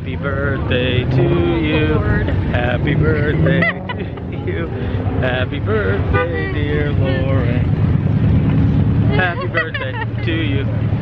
Happy birthday to you. Happy birthday to you. Happy birthday, dear Lauren. Happy birthday to you.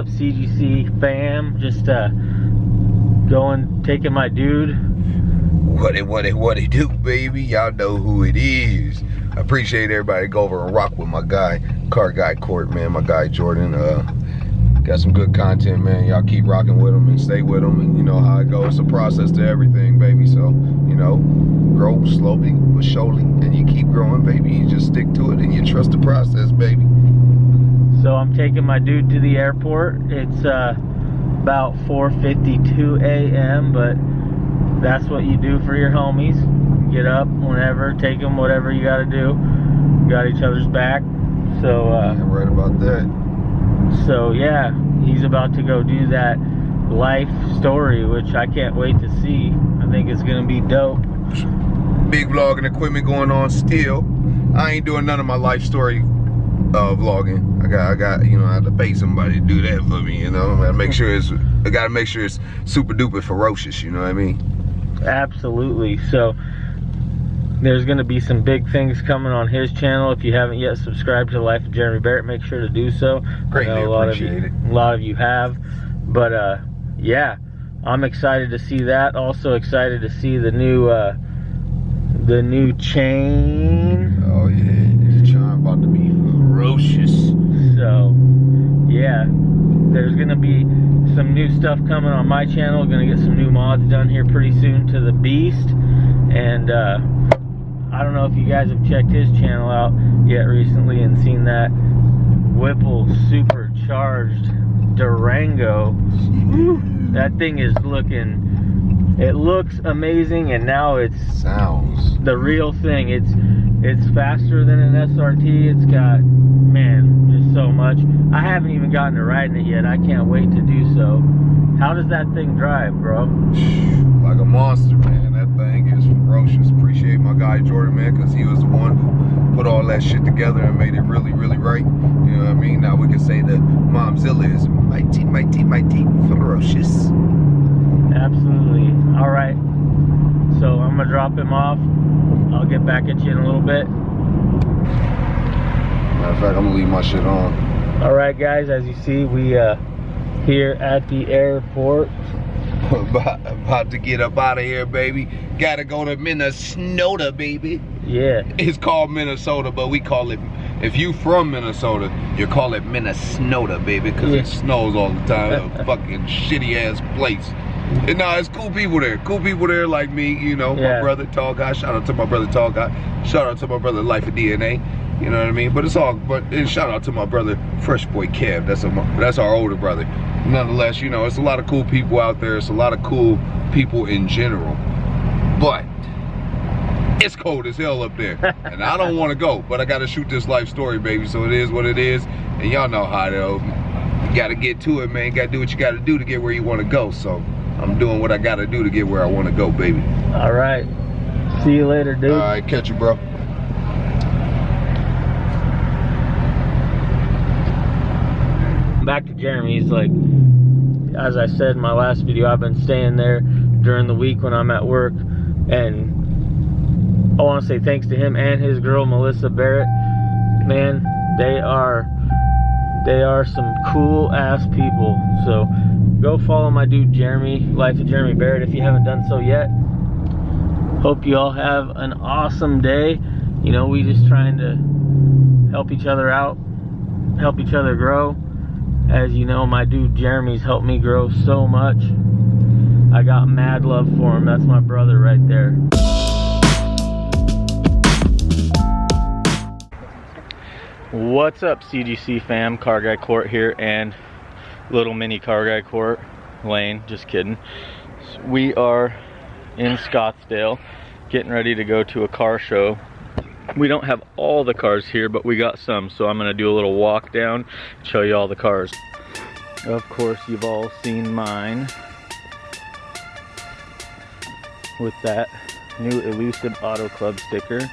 Up, CGC fam? Just uh, going, taking my dude. What it, what it, what it do, baby? Y'all know who it is. I appreciate everybody go over and rock with my guy, Car Guy Court, man. My guy Jordan. Uh, got some good content, man. Y'all keep rocking with him and stay with him, and you know how it goes. It's a process to everything, baby. So you know, grow slowly but surely, and you keep growing, baby. You just stick to it and you trust the process, baby. So I'm taking my dude to the airport. It's uh, about 4:52 a.m., but that's what you do for your homies. Get up whenever, take them whatever you got to do. Got each other's back. So uh, Yeah, right about that. so yeah, he's about to go do that life story, which I can't wait to see. I think it's gonna be dope. Big vlogging equipment going on still. I ain't doing none of my life story uh, vlogging. I got, I got, you know, I have to pay somebody to do that for me. You know, I gotta make sure it's, I gotta make sure it's super duper ferocious. You know what I mean? Absolutely. So there's going to be some big things coming on his channel. If you haven't yet subscribed to the Life of Jeremy Barrett, make sure to do so. Greatly I know a lot of you, appreciate it. a lot of you have, but uh, yeah, I'm excited to see that. Also excited to see the new uh, the new chain. Oh yeah, this charm about to be ferocious. So yeah, there's gonna be some new stuff coming on my channel. Gonna get some new mods done here pretty soon to the Beast, and uh, I don't know if you guys have checked his channel out yet recently and seen that Whipple supercharged Durango. That thing is looking. It looks amazing, and now it's Sounds. the real thing. It's it's faster than an SRT. It's got man, just so much. I haven't even gotten to riding it yet. I can't wait to do so. How does that thing drive, bro? Like a monster, man. That thing is ferocious. Appreciate my guy Jordan, man, because he was the one who put all that shit together and made it really, really right. You know what I mean? Now we can say that Momzilla is mighty, mighty, mighty ferocious. Absolutely. All right. So I'm gonna drop him off. I'll get back at you in a little bit. Matter of fact, I'm gonna leave my shit on. All right, guys. As you see, we uh here at the airport. about, about to get up out of here, baby. Gotta go to Minnesota, baby. Yeah. It's called Minnesota, but we call it. If you from Minnesota, you call it Minnesota, baby, because Yeah. it snows all the time. a fucking shitty ass place. And nah, it's cool people there. Cool people there like me, you know. Yeah. My brother, Tall Guy. Shout out to my brother, Tall Guy. Shout out to my brother, Life of DNA. You know what I mean? But it's all. But and shout out to my brother, Fresh Boy Kev. That's a that's our older brother. Nonetheless, you know, it's a lot of cool people out there. It's a lot of cool people in general. But it's cold as hell up there. and I don't want to go, but I got to shoot this life story, baby. So it is what it is. And y'all know how it is. You got to get to it, man. You got to do what you got to do to get where you want to go. So I'm doing what I got to do to get where I want to go, baby. All right. See you later, dude. All right, catch you, bro. back to Jeremy. He's like, as I said in my last video, I've been staying there during the week when I'm at work, and I want to say thanks to him and his girl Melissa Barrett. Man, they are They are some cool ass people. So go follow my dude Jeremy, Life of Jeremy Barrett, if you haven't done so yet. Hope you all have an awesome day. You know, we just trying to help each other out, help each other grow. As you know, my dude Jeremy's helped me grow so much. I got mad love for him. That's my brother right there. What's up, CGC fam? Car Guy Court here and little mini Car Guy Court lane. Just kidding. We are in Scottsdale getting ready to go to a car show. We don't have all the cars here, but we got some. So I'm going to do a little walk down, show you all the cars. Of course, you've all seen mine with that new Elusive Auto Club sticker.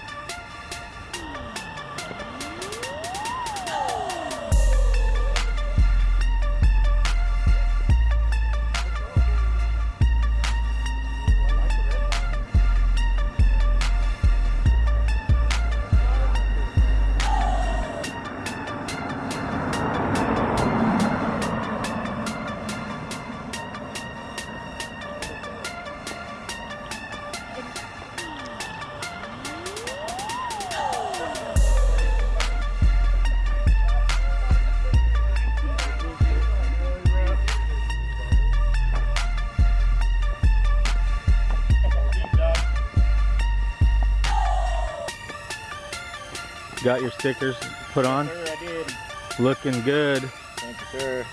Got your stickers put on? Sir, I did. Looking good. Thank you, sir.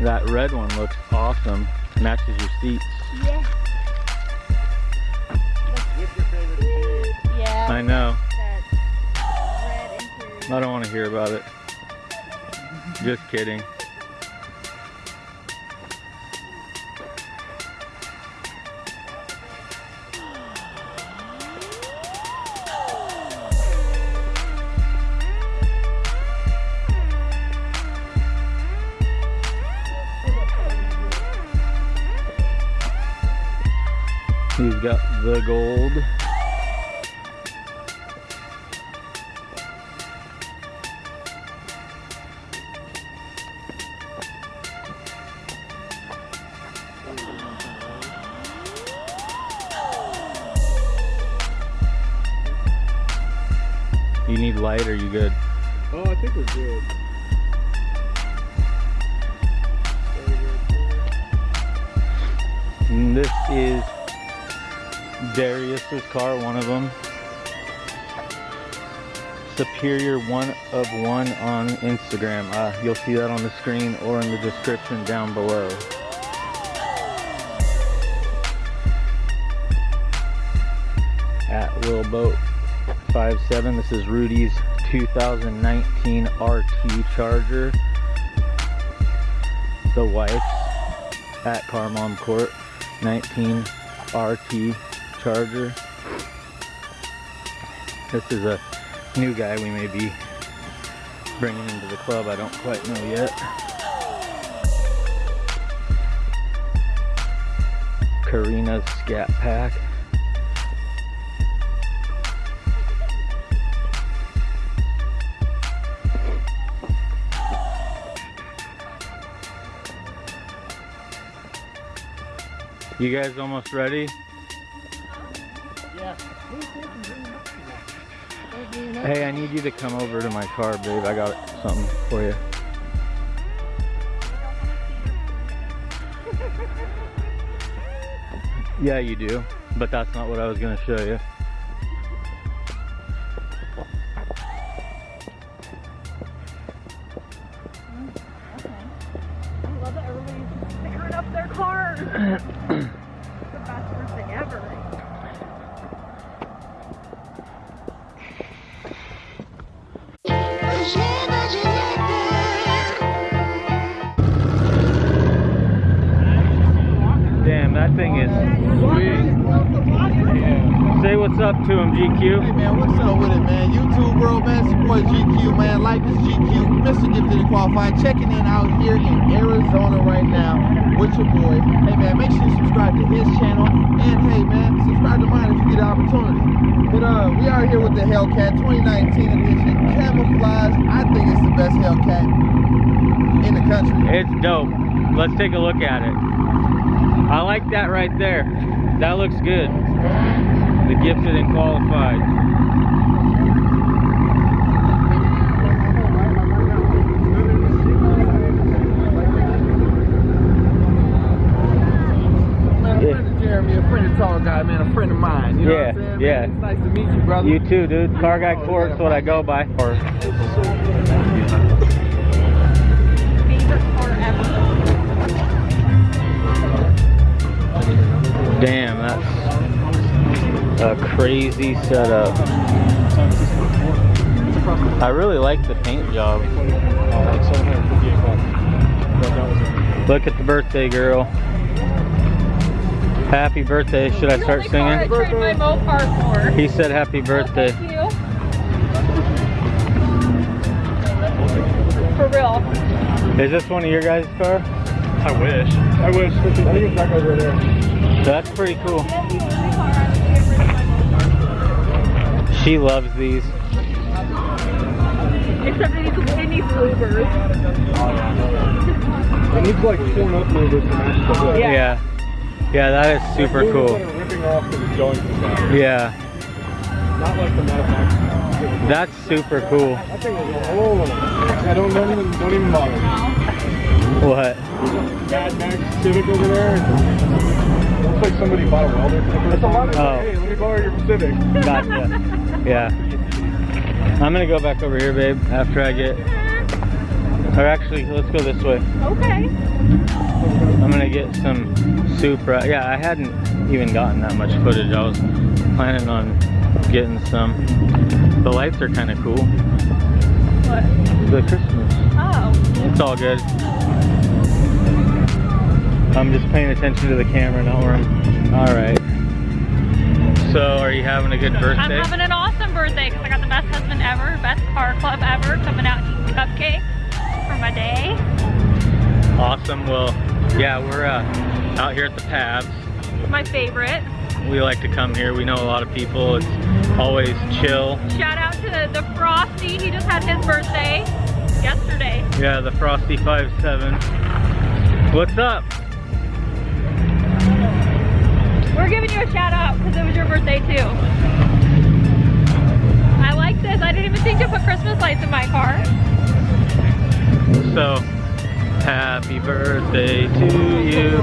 That red one looks awesome. Matches your seats. Yeah. What's your favorite interior? Yeah. I know. That red. I don't want to hear about it. Just kidding. The gold. You need light are you good? Oh, I think we're good. And this is Darius's car, one of them. Superior one of one on Instagram. Uh, you'll see that on the screen or in the description down below. At Will Boat 57. This is Rudy's 2019 RT Charger. The wife's at Car Mom Court 19 RT Charger. This is a new guy we may be bringing into the club. I don't quite know yet. Karina's Scat Pack. You guys almost ready? Hey, I need you to come over to my car, babe. I got something for you. Yeah, you do, but that's not what I was gonna show you. Damn, that thing is. Say what's up to him, GQ. Hey man, what's up with it, man? YouTube world, man. Boy GQ, man. Life is GQ. Mr. Gifted Qualified. Checking in out here in Arizona right now with your boy. Hey man, make sure you subscribe to his channel. And hey, man, subscribe to mine if you get the opportunity. But uh, we are here with the Hellcat 2019 edition. Camouflage. I think it's the best Hellcat in the country. It's dope. Let's take a look at it. I like that right there. That looks good. The gifted and qualified. Man, a friend of Jeremy, a friend of Tall Guy, man, a friend of mine. You know Yeah, what I'm saying? yeah. Man, it's nice to meet you, brother. You too, dude. Car guy court's what I go by. Or Favorite car ever. damn, that's a crazy setup. I really like the paint job. Look at the birthday girl. Happy birthday. Should I start The only car I singing? trade my Mopar for. He said happy birthday. Thank you. For real. Is this one of your guys' car? I wish. I wish. I think it's back over there. That's pretty cool. She loves these. Except it needs, it needs louvers. It needs like torn up movers to match the hood. Yeah. Yeah. Yeah, that is super Movers cool. that are ripping off because it's going too fast. Yeah, Not like the Mad that's super cool. That thing is oh, I don't, don't even don't even bother. What? Mad Max Civic over there. Looks like somebody bought a welder. That's a lot of Oh. Hey, let me borrow your Civic. Gotcha. Yeah. I'm gonna go back over here, babe, after I get. Or actually, let's go this way. Okay. Get some Supra. Yeah, I hadn't even gotten that much footage. I was planning on getting some. The lights are kind of cool. What? The Christmas. Oh. It's all good. I'm just paying attention to the camera, not where I'm. All right. So, are you having a good birthday? I'm having an awesome birthday because I got the best husband ever, best car club ever, coming out and eating cupcakes for my day. Awesome. Well, yeah, we're uh, out here at the Pabs. My favorite. We like to come here. We know a lot of people. It's always chill. Shout out to the Frosty. He just had his birthday yesterday. Yeah, the Frosty 57. What's up? We're giving you a shout out because it was your birthday too. I like this. I didn't even think to put Christmas lights in my car. So, happy birthday to you.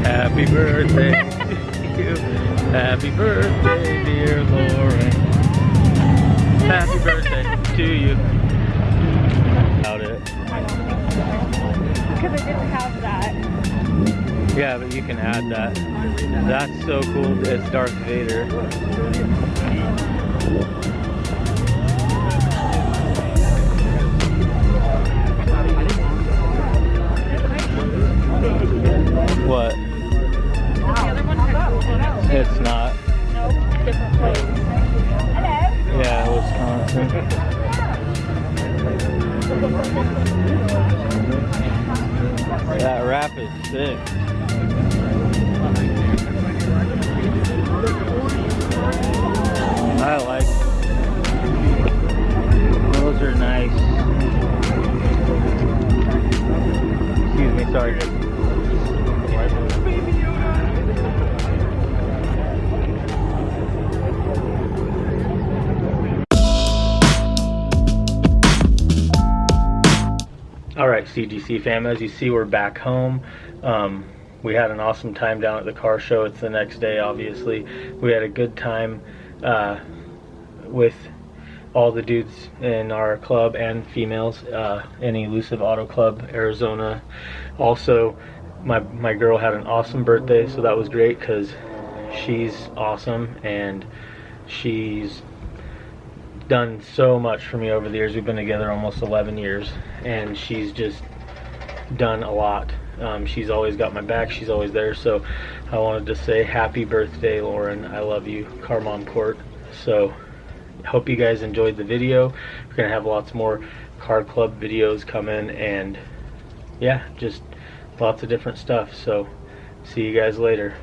Happy birthday to you. Happy birthday, dear Lauren. Happy birthday to you. About it. Because I didn't have that. Yeah, but you can add that. That's so cool. It's Darth Vader. CGC fam, as you see, we're back home. Um, we had an awesome time down at the car show. It's the next day, obviously. We had a good time uh, with all the dudes in our club and females uh, in Elusive Auto Club, Arizona. Also, my, my girl had an awesome birthday, so that was great because she's awesome and she's done so much for me over the years. We've been together almost 11 years, and she's just done a lot. Um, she's always got my back. She's always there. So I wanted to say happy birthday, Lauren. I love you, Car Mom Court. So hope you guys enjoyed the video. We're gonna have lots more car club videos coming, and yeah, just lots of different stuff. So see you guys later.